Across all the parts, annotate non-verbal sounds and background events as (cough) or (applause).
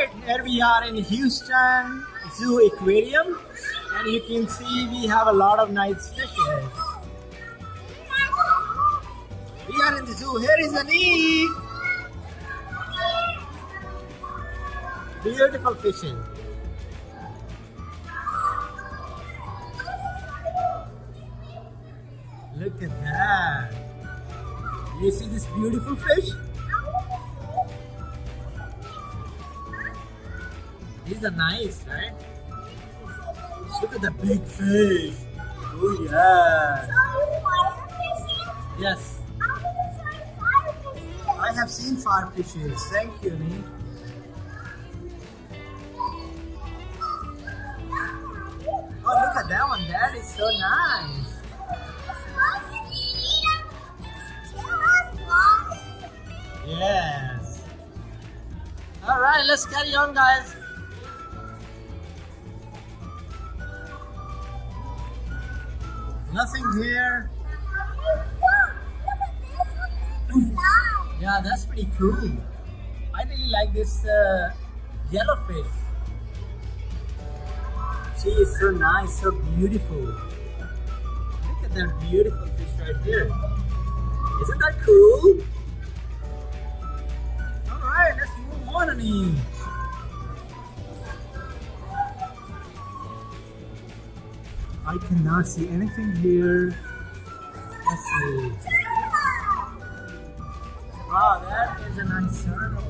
Alright, here we are in Houston Zoo Aquarium and you can see we have a lot of nice fishes. We are in the zoo. Here is Anik. Beautiful fishes. Look at that. You see this beautiful fish? These are nice, right? Look at the big fish. Oh yeah. Yes. I have seen fire fishes. Thank you, Nick. Oh, look at that one. That is so nice. Yes. All right, let's carry on, guys. Nothing here. Yeah, that's pretty cool. I really like this uh, yellowfish. She is so nice, so beautiful. Look at that beautiful fish right here. Isn't that cool? Alright, let's move on, I cannot see anything here. Let's see. Wow, that is a nice turtle.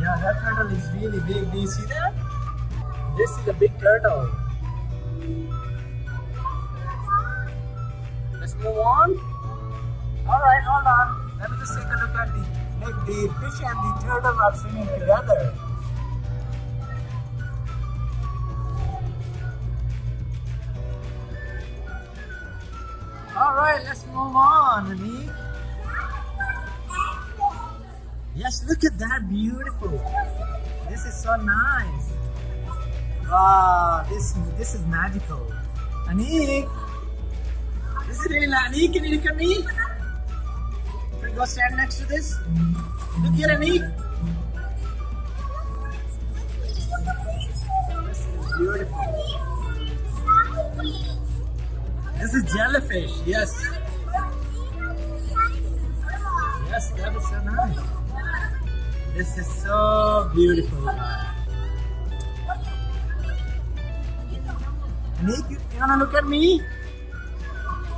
Yeah, that turtle is really big. Do you see that? This is a big turtle. Let's move on. Alright, hold on. Let me just take a look at the the fish and the turtle are swimming together. Alright, let's move on, Anik. Yes, look at that, beautiful. This is so nice. Wow, this this is magical. Anik, is it really Anik? Can you look at me? Can you go stand next to this? Look here, Anik. This is jellyfish. Yes, yes, that is so nice. This is so beautiful. Anik, you, wanna look at me?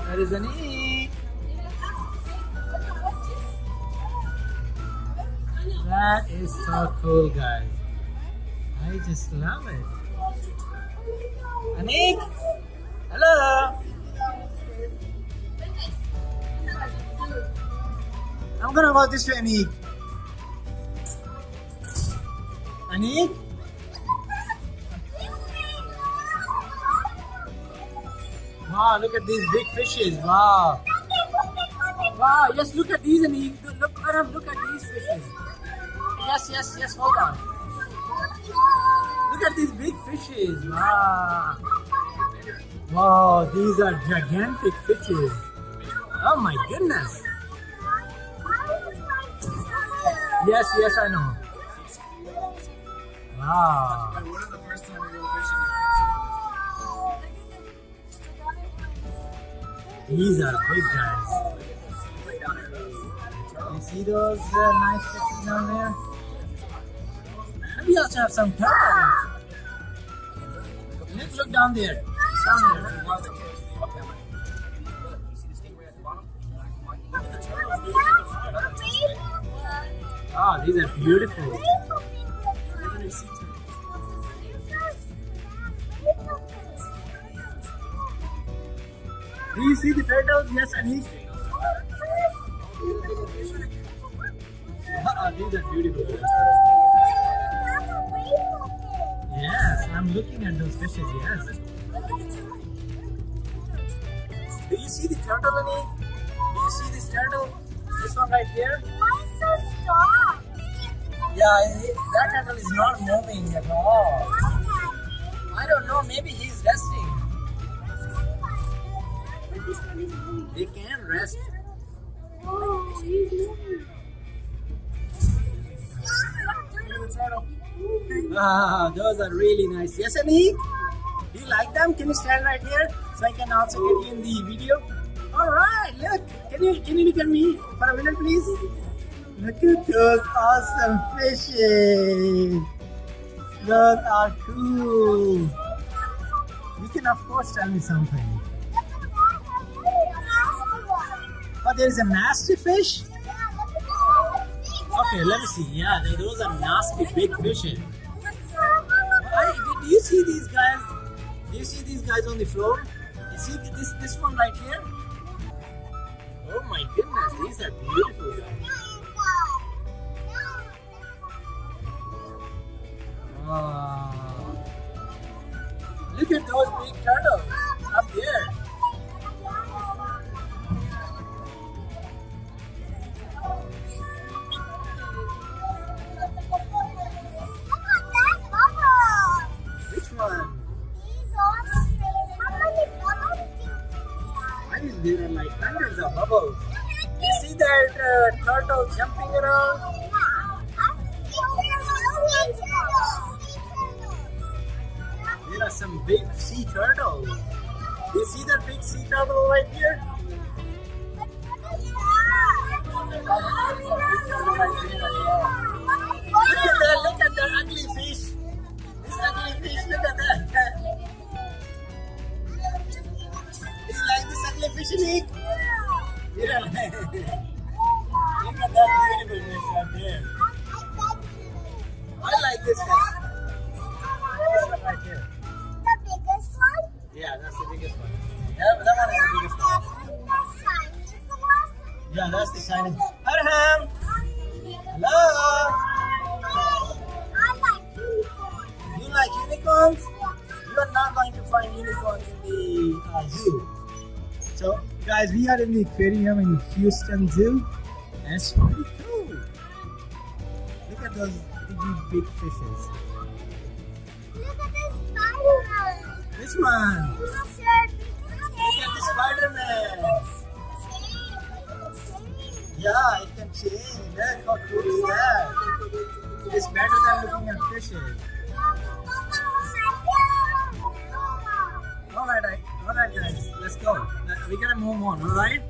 That is an Anik. That is so cool, guys. I just love it. Anik, hello. I'm gonna go this way, Anik. Anik? Wow, look at these big fishes. Wow. Wow, yes, look at these, Anik. Look, Aram, look at these fishes. Yes, yes, yes, hold on. Look at these big fishes. Wow. Wow, these are gigantic fishes. Oh my goodness. Yes, yes, I know. Wow. When was the first time you were fishing These are big guys. You see those uh, nice fishes down there? And we also have some turtles. Let's look down there. Down there. (laughs) Oh, these are beautiful. Do you see the turtles? Yes, Anik. Ah, these are beautiful. Yes, I'm looking at those fishes. Yes. Do you see the turtle, Anik? Do you see this turtle? This one right here? Yeah, that turtle is not moving at all. I don't know. Maybe he's resting. They can rest. At the turtle. Wow, those are really nice. Yes, Anik? Do you like them? Can you stand right here so I can also get you in the video? All right, look. Can you can you look at me for a minute, please? Look at those awesome fishes. Those are cool. You can of course tell me something. Oh, there is a nasty fish. Okay, let me see. Yeah, those are nasty big fishes. Do you see these guys? Do you see these guys on the floor? You see this this one right here? Oh my goodness, these are beautiful guys. Look at those big turtles up there. Which one? Why is there like hundreds of bubbles? You see that uh, turtle jumping around? There are some big sea turtles. You see that big sea turtle right here? Look at that, look at that ugly fish. This ugly fish, look at that. Do you like this ugly fish, Nick? Don't like Look at that beautiful fish right there. I like this fish. This one right here. Yeah, that's the biggest one. Yeah, that one is the biggest one. Yeah, that's the shiny. Arham! Hello! You like unicorns? You are not going to find unicorns in the uh, zoo. So, guys, we are in the aquarium in Houston Zoo. And it's pretty cool. Look at those big, big fishes. This one. Look at the Spider-Man. Yeah, it can change. Look how cool is that? It's better than looking at fishes. Alright, alright guys, let's go. We gotta move on, alright?